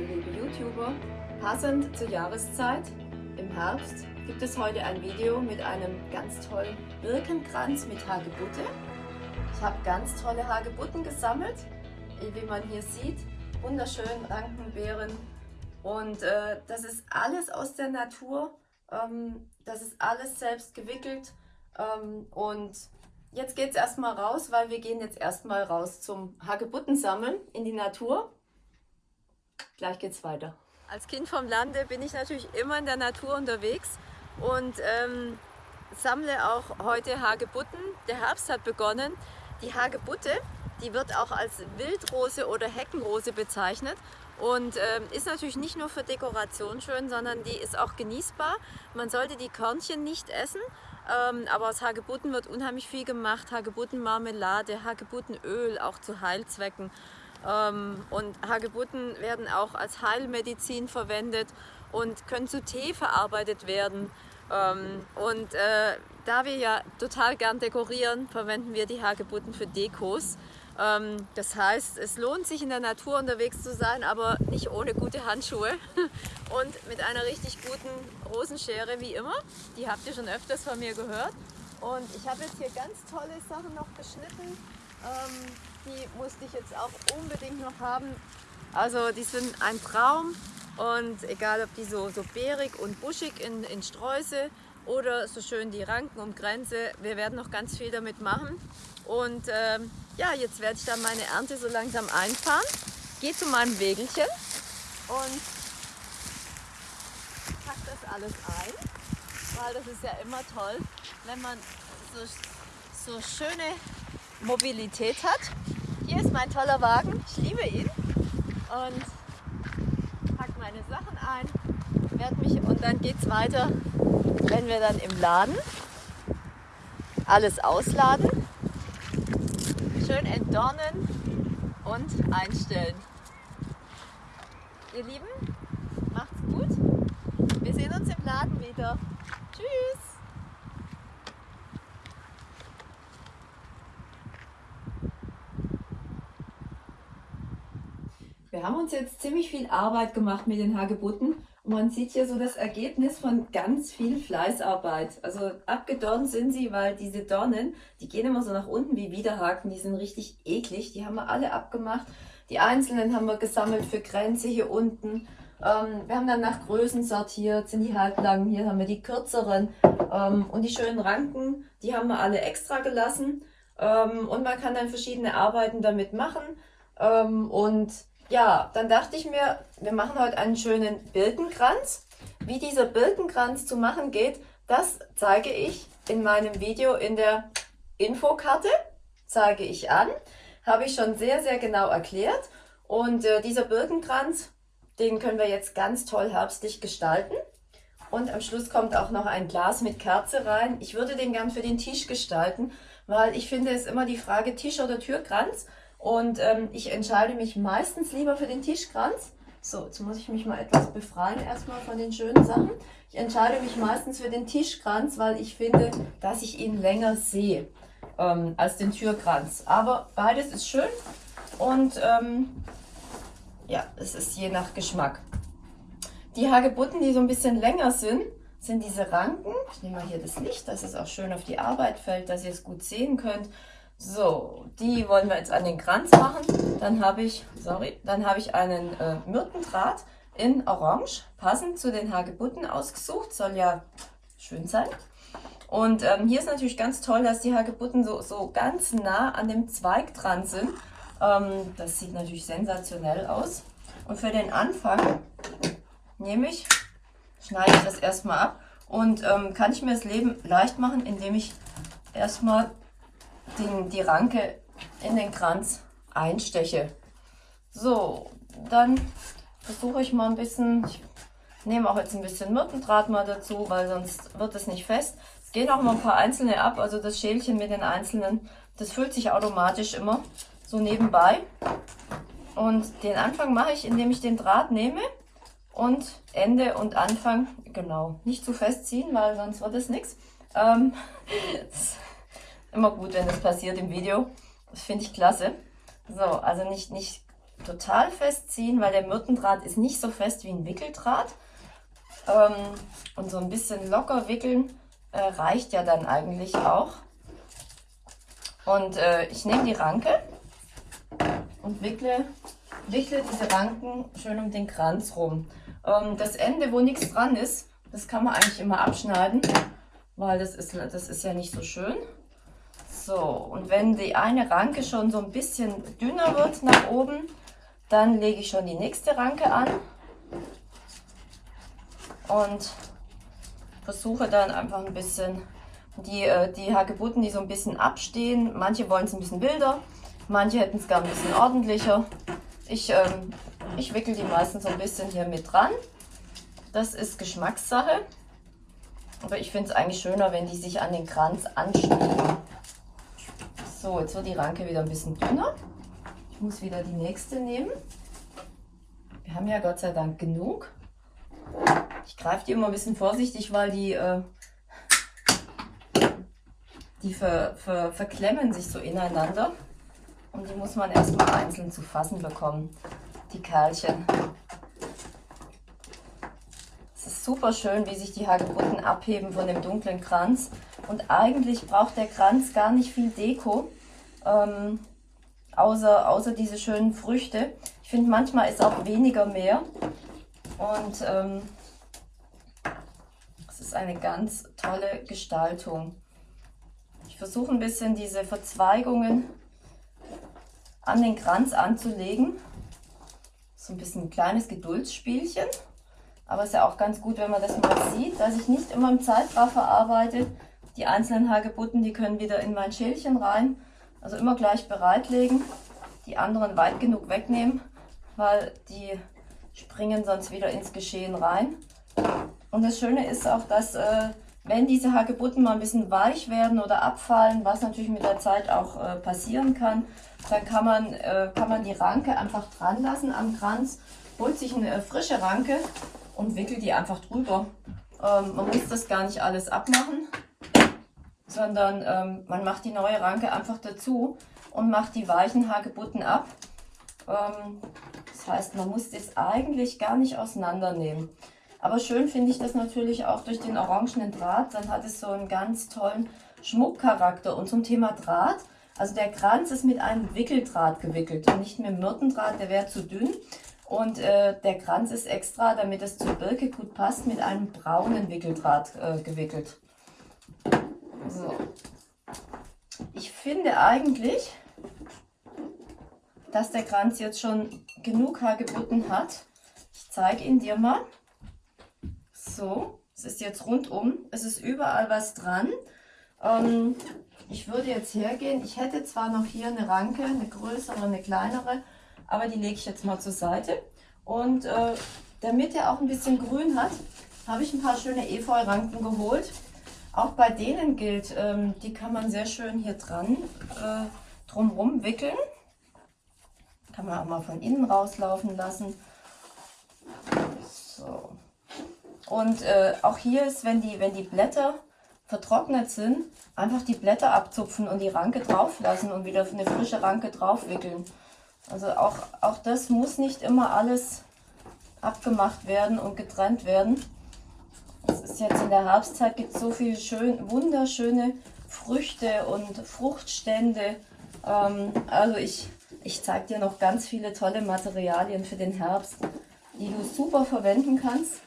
Liebe YouTuber, passend zur Jahreszeit im Herbst gibt es heute ein Video mit einem ganz tollen Birkenkranz mit Hagebutte. Ich habe ganz tolle Hagebutten gesammelt, wie man hier sieht, wunderschön Rankenbeeren und äh, das ist alles aus der Natur, ähm, das ist alles selbst gewickelt ähm, und jetzt geht es erstmal raus, weil wir gehen jetzt erstmal raus zum Hagebutten sammeln in die Natur. Gleich geht's weiter. Als Kind vom Lande bin ich natürlich immer in der Natur unterwegs und ähm, sammle auch heute Hagebutten. Der Herbst hat begonnen. Die Hagebutte, die wird auch als Wildrose oder Heckenrose bezeichnet und ähm, ist natürlich nicht nur für Dekoration schön, sondern die ist auch genießbar. Man sollte die Körnchen nicht essen, ähm, aber aus Hagebutten wird unheimlich viel gemacht. Hagebuttenmarmelade, Hagebuttenöl, auch zu Heilzwecken. Ähm, und Hagebutten werden auch als Heilmedizin verwendet und können zu Tee verarbeitet werden. Ähm, und äh, da wir ja total gern dekorieren, verwenden wir die Hagebutten für Dekos. Ähm, das heißt, es lohnt sich in der Natur unterwegs zu sein, aber nicht ohne gute Handschuhe und mit einer richtig guten Rosenschere wie immer. Die habt ihr schon öfters von mir gehört. Und ich habe jetzt hier ganz tolle Sachen noch geschnitten. Die musste ich jetzt auch unbedingt noch haben. Also die sind ein Traum und egal ob die so, so beerig und buschig in, in Sträuße oder so schön die Ranken um Grenze, wir werden noch ganz viel damit machen. Und ähm, ja, jetzt werde ich dann meine Ernte so langsam einfahren. Gehe zu meinem Wägelchen und pack das alles ein, weil das ist ja immer toll, wenn man so, so schöne Mobilität hat. Hier ist mein toller Wagen, ich liebe ihn und pack meine Sachen ein, werde mich und dann geht es weiter, wenn wir dann im Laden alles ausladen, schön entdornen und einstellen. Ihr Lieben, macht's gut. Wir sehen uns im Laden wieder. Tschüss. Wir haben uns jetzt ziemlich viel Arbeit gemacht mit den Hagebutten und man sieht hier so das Ergebnis von ganz viel Fleißarbeit. Also abgedornt sind sie, weil diese Dornen, die gehen immer so nach unten wie Widerhaken, die sind richtig eklig. Die haben wir alle abgemacht. Die einzelnen haben wir gesammelt für Grenze hier unten. Ähm, wir haben dann nach Größen sortiert, sind die halblangen, hier haben wir die kürzeren. Ähm, und die schönen Ranken, die haben wir alle extra gelassen. Ähm, und man kann dann verschiedene Arbeiten damit machen. Ähm, und ja, dann dachte ich mir, wir machen heute einen schönen Birkenkranz. Wie dieser Birkenkranz zu machen geht, das zeige ich in meinem Video in der Infokarte. Zeige ich an. Habe ich schon sehr, sehr genau erklärt. Und äh, dieser Birkenkranz, den können wir jetzt ganz toll herbstlich gestalten. Und am Schluss kommt auch noch ein Glas mit Kerze rein. Ich würde den gern für den Tisch gestalten, weil ich finde es immer die Frage Tisch oder Türkranz. Und ähm, ich entscheide mich meistens lieber für den Tischkranz. So, jetzt muss ich mich mal etwas befreien erstmal von den schönen Sachen. Ich entscheide mich meistens für den Tischkranz, weil ich finde, dass ich ihn länger sehe ähm, als den Türkranz. Aber beides ist schön und ähm, ja, es ist je nach Geschmack. Die Hagebutten, die so ein bisschen länger sind, sind diese Ranken. Ich nehme mal hier das Licht, dass es auch schön auf die Arbeit fällt, dass ihr es gut sehen könnt. So, die wollen wir jetzt an den Kranz machen. Dann habe ich, sorry, dann habe ich einen äh, Myrtendraht in Orange, passend zu den Hagebutten ausgesucht. Soll ja schön sein. Und ähm, hier ist natürlich ganz toll, dass die Hagebutten so, so ganz nah an dem Zweig dran sind. Ähm, das sieht natürlich sensationell aus. Und für den Anfang nehme ich, schneide ich das erstmal ab und ähm, kann ich mir das Leben leicht machen, indem ich erstmal den, die Ranke in den Kranz einsteche. So, dann versuche ich mal ein bisschen, ich nehme auch jetzt ein bisschen Myrtendraht mal dazu, weil sonst wird es nicht fest. Es gehen auch mal ein paar einzelne ab, also das Schälchen mit den einzelnen, das füllt sich automatisch immer so nebenbei. Und den Anfang mache ich, indem ich den Draht nehme und Ende und Anfang, genau, nicht zu fest ziehen, weil sonst wird es nichts. Ähm, Immer gut, wenn das passiert im Video. Das finde ich klasse. So, also nicht, nicht total festziehen, weil der Myrtendraht ist nicht so fest wie ein Wickeldraht. Ähm, und so ein bisschen locker wickeln äh, reicht ja dann eigentlich auch. Und äh, ich nehme die Ranke und wickle, wickle diese Ranken schön um den Kranz rum. Ähm, das Ende, wo nichts dran ist, das kann man eigentlich immer abschneiden, weil das ist, das ist ja nicht so schön. So, und wenn die eine Ranke schon so ein bisschen dünner wird nach oben, dann lege ich schon die nächste Ranke an und versuche dann einfach ein bisschen die, äh, die Hagebutten, die so ein bisschen abstehen. Manche wollen es ein bisschen wilder, manche hätten es gar ein bisschen ordentlicher. Ich, ähm, ich wickel die meistens so ein bisschen hier mit dran. Das ist Geschmackssache. Aber ich finde es eigentlich schöner, wenn die sich an den Kranz anschmiegen. So, jetzt wird die Ranke wieder ein bisschen dünner. Ich muss wieder die nächste nehmen. Wir haben ja Gott sei Dank genug. Ich greife die immer ein bisschen vorsichtig, weil die, äh, die ver, ver, verklemmen sich so ineinander. Und die muss man erstmal einzeln zu fassen bekommen, die Kerlchen. Es ist super schön, wie sich die Hagebutten abheben von dem dunklen Kranz. Und eigentlich braucht der Kranz gar nicht viel Deko, ähm, außer, außer diese schönen Früchte. Ich finde, manchmal ist auch weniger mehr. Und ähm, es ist eine ganz tolle Gestaltung. Ich versuche ein bisschen diese Verzweigungen an den Kranz anzulegen. So ein bisschen ein kleines Geduldsspielchen. Aber es ist ja auch ganz gut, wenn man das mal sieht, dass ich nicht immer im Zeitraffer arbeite. Die einzelnen Hagebutten, die können wieder in mein Schälchen rein. Also immer gleich bereitlegen. Die anderen weit genug wegnehmen, weil die springen sonst wieder ins Geschehen rein. Und das Schöne ist auch, dass äh, wenn diese Hagebutten mal ein bisschen weich werden oder abfallen, was natürlich mit der Zeit auch äh, passieren kann, dann kann man, äh, kann man die Ranke einfach dran lassen am Kranz, holt sich eine äh, frische Ranke und wickelt die einfach drüber. Ähm, man muss das gar nicht alles abmachen, sondern ähm, man macht die neue Ranke einfach dazu und macht die weichen Hagebutten ab. Ähm, das heißt, man muss das eigentlich gar nicht auseinandernehmen. Aber schön finde ich das natürlich auch durch den orangenen Draht. Dann hat es so einen ganz tollen Schmuckcharakter. Und zum Thema Draht, also der Kranz ist mit einem Wickeldraht gewickelt und nicht mit Myrtendraht, der wäre zu dünn. Und äh, der Kranz ist extra, damit es zur Birke gut passt, mit einem braunen Wickeldraht äh, gewickelt. So. Ich finde eigentlich, dass der Kranz jetzt schon genug Hagebutten hat. Ich zeige ihn dir mal. So, es ist jetzt rundum, es ist überall was dran. Ähm, ich würde jetzt hergehen, ich hätte zwar noch hier eine Ranke, eine größere, eine kleinere, aber die lege ich jetzt mal zur Seite. Und äh, damit er auch ein bisschen grün hat, habe ich ein paar schöne Efeu-Ranken geholt. Auch bei denen gilt, ähm, die kann man sehr schön hier dran äh, drumherum wickeln. Kann man auch mal von innen rauslaufen lassen. So. Und äh, auch hier ist, wenn die, wenn die Blätter vertrocknet sind, einfach die Blätter abzupfen und die Ranke drauf lassen und wieder eine frische Ranke drauf wickeln. Also auch, auch das muss nicht immer alles abgemacht werden und getrennt werden. Ist jetzt in der Herbstzeit, gibt es so viele schön, wunderschöne Früchte und Fruchtstände. Ähm, also ich, ich zeige dir noch ganz viele tolle Materialien für den Herbst, die du super verwenden kannst.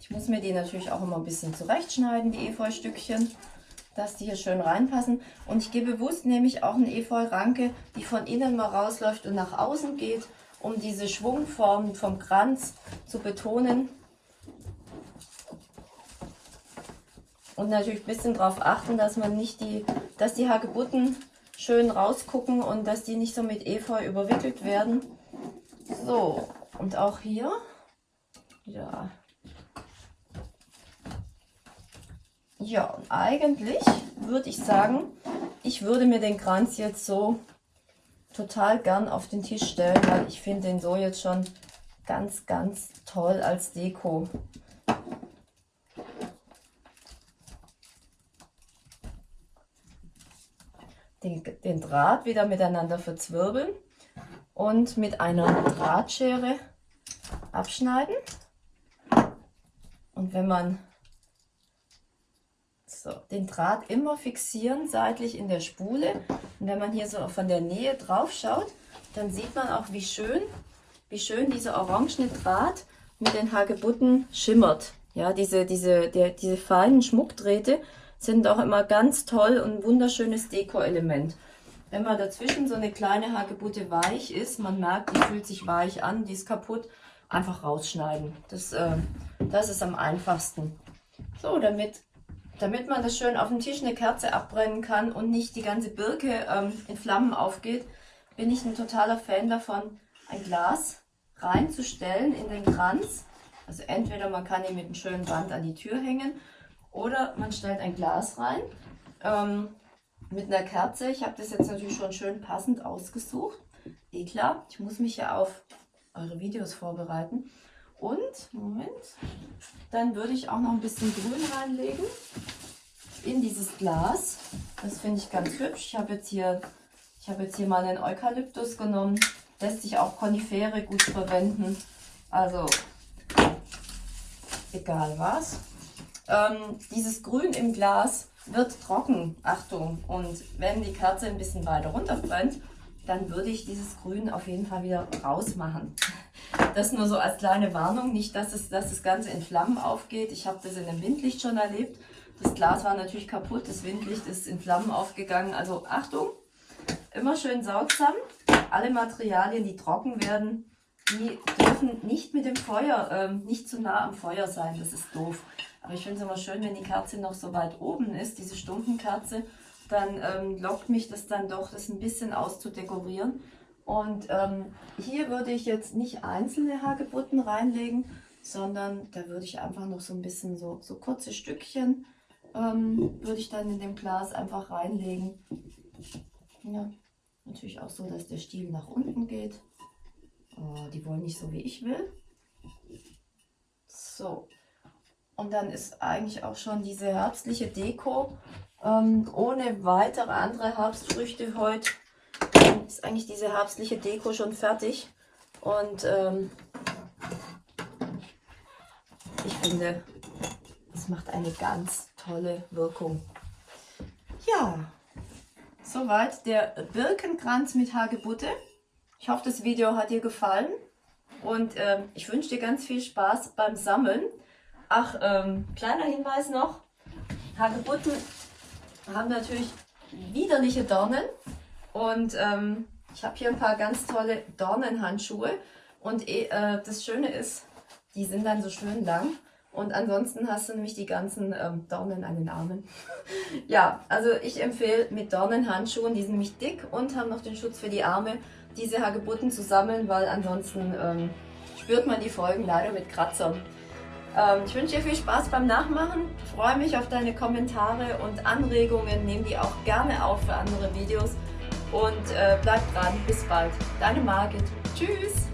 Ich muss mir die natürlich auch immer ein bisschen zurechtschneiden, die Efeustückchen, dass die hier schön reinpassen. Und ich gehe bewusst nämlich auch eine Efeu-Ranke, die von innen mal rausläuft und nach außen geht, um diese Schwungform vom Kranz zu betonen. Und natürlich ein bisschen darauf achten, dass man nicht die, dass die Hagebutten schön rausgucken und dass die nicht so mit Efeu überwickelt werden. So, und auch hier, ja. Ja, und eigentlich würde ich sagen, ich würde mir den Kranz jetzt so total gern auf den Tisch stellen, weil ich finde den so jetzt schon ganz, ganz toll als Deko. den, den Draht wieder miteinander verzwirbeln und mit einer Drahtschere abschneiden. Und wenn man so, den Draht immer fixieren, seitlich in der Spule. Und wenn man hier so von der Nähe drauf schaut, dann sieht man auch, wie schön, wie schön dieser orangene Draht mit den Hagebutten schimmert. Ja, diese, diese, der, diese feinen Schmuckdrähte sind auch immer ganz toll und wunderschönes Deko-Element. Wenn man dazwischen so eine kleine Hagebutte weich ist, man merkt, die fühlt sich weich an, die ist kaputt, einfach rausschneiden. Das, äh, das ist am einfachsten. So, damit, damit man das schön auf dem Tisch eine Kerze abbrennen kann und nicht die ganze Birke ähm, in Flammen aufgeht, bin ich ein totaler Fan davon, ein Glas reinzustellen in den Kranz. Also entweder man kann ihn mit einem schönen Band an die Tür hängen oder man stellt ein Glas rein ähm, mit einer Kerze. Ich habe das jetzt natürlich schon schön passend ausgesucht. Eh klar, ich muss mich ja auf eure Videos vorbereiten. Und, Moment, dann würde ich auch noch ein bisschen Grün reinlegen in dieses Glas. Das finde ich ganz hübsch. Ich habe jetzt hier, habe jetzt hier mal einen Eukalyptus genommen. Lässt sich auch Konifere gut verwenden. Also, egal was. Ähm, dieses Grün im Glas wird trocken, Achtung. Und wenn die Kerze ein bisschen weiter runter brennt, dann würde ich dieses Grün auf jeden Fall wieder rausmachen. Das nur so als kleine Warnung, nicht, dass, es, dass das Ganze in Flammen aufgeht. Ich habe das in einem Windlicht schon erlebt. Das Glas war natürlich kaputt, das Windlicht ist in Flammen aufgegangen. Also Achtung, immer schön saugsam. Alle Materialien, die trocken werden, die dürfen nicht mit dem Feuer, ähm, nicht zu nah am Feuer sein. Das ist doof. Aber ich finde es immer schön, wenn die Kerze noch so weit oben ist, diese Stumpenkerze, dann ähm, lockt mich das dann doch, das ein bisschen auszudekorieren. Und ähm, hier würde ich jetzt nicht einzelne Hagebutten reinlegen, sondern da würde ich einfach noch so ein bisschen so, so kurze Stückchen ähm, würde ich dann in dem Glas einfach reinlegen. Ja, natürlich auch so, dass der Stiel nach unten geht. Oh, die wollen nicht so, wie ich will. So, und dann ist eigentlich auch schon diese herbstliche Deko ähm, ohne weitere andere Herbstfrüchte heute. Ist eigentlich diese herbstliche Deko schon fertig. Und ähm, ich finde, es macht eine ganz tolle Wirkung. Ja, soweit der Birkenkranz mit Hagebutte. Ich hoffe, das Video hat dir gefallen und äh, ich wünsche dir ganz viel Spaß beim Sammeln. Ach, ähm, kleiner Hinweis noch. Hagebutten haben natürlich widerliche Dornen und ähm, ich habe hier ein paar ganz tolle Dornenhandschuhe und äh, das Schöne ist, die sind dann so schön lang und ansonsten hast du nämlich die ganzen ähm, Dornen an den Armen. ja, also ich empfehle mit Dornenhandschuhen, die sind nämlich dick und haben noch den Schutz für die Arme, diese Hagebutten zu sammeln, weil ansonsten ähm, spürt man die Folgen leider mit Kratzern. Ähm, ich wünsche dir viel Spaß beim Nachmachen, freue mich auf deine Kommentare und Anregungen, nehme die auch gerne auf für andere Videos und äh, bleib dran, bis bald. Deine Margit. Tschüss!